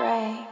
Pray.